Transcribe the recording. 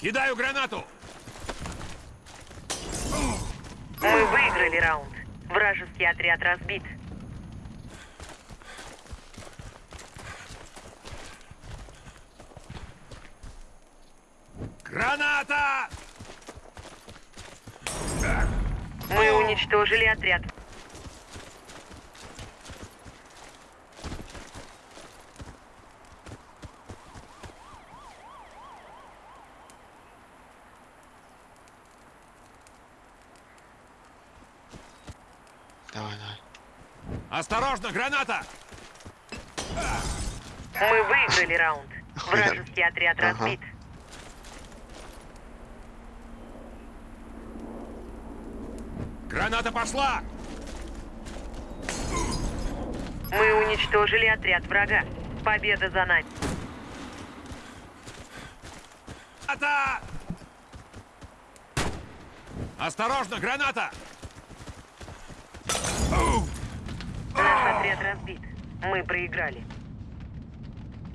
Кидаю гранату! Мы выиграли раунд. Вражеский отряд разбит. Граната! Мы уничтожили отряд. Давай, давай. Осторожно, граната! Мы выиграли раунд. Вражеский отряд Ага. разбит. Граната пошла! Мы уничтожили отряд врага. Победа за нами. Граната! Осторожно, граната! Отряд разбит. Мы проиграли.